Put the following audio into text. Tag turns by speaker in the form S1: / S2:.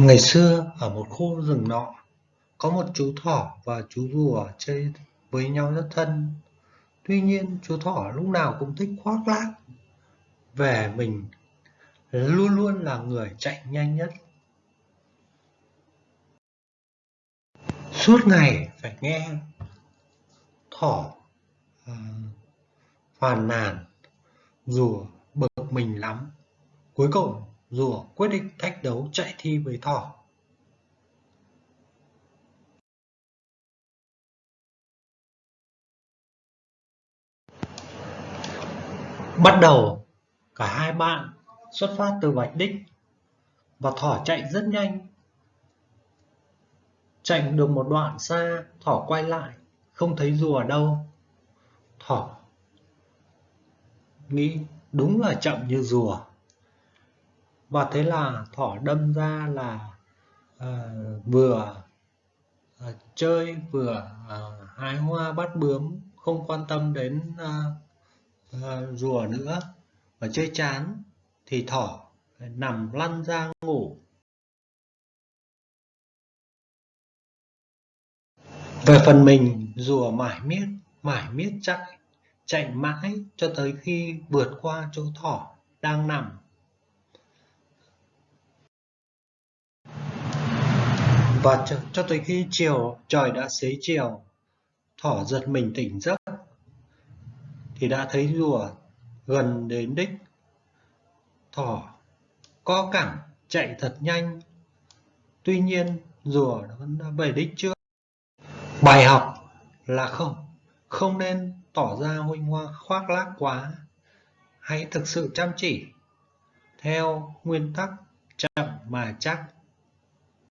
S1: Ngày xưa ở một khu rừng nọ, có một chú thỏ và chú rùa chơi với nhau rất thân. Tuy nhiên chú thỏ lúc nào cũng thích khoác lác về mình luôn luôn là người chạy nhanh nhất. Suốt ngày phải nghe thỏ uh, phàn nàn, rùa bực mình lắm. Cuối cùng rùa quyết định thách đấu chạy thi với thỏ. Bắt đầu, cả hai bạn xuất phát từ vạch đích và thỏ chạy rất nhanh. Chạy được một đoạn xa, thỏ quay lại, không thấy rùa đâu. Thỏ nghĩ đúng là chậm như rùa và thế là thỏ đâm ra là uh, vừa uh, chơi vừa uh, hái hoa bắt bướm không quan tâm đến uh, uh, rùa nữa và chơi chán thì thỏ nằm lăn ra ngủ. Về phần mình rùa mãi miết mãi miết chạy chạy mãi cho tới khi vượt qua chỗ thỏ đang nằm. Và cho, cho tới khi chiều trời đã xế chiều thỏ giật mình tỉnh giấc thì đã thấy rùa gần đến đích. Thỏ co cẳng chạy thật nhanh. Tuy nhiên rùa vẫn đã về đích trước. Bài học là không không nên tỏ ra huynh hoa khoác lác quá. Hãy thực sự chăm chỉ theo nguyên tắc chậm mà chắc.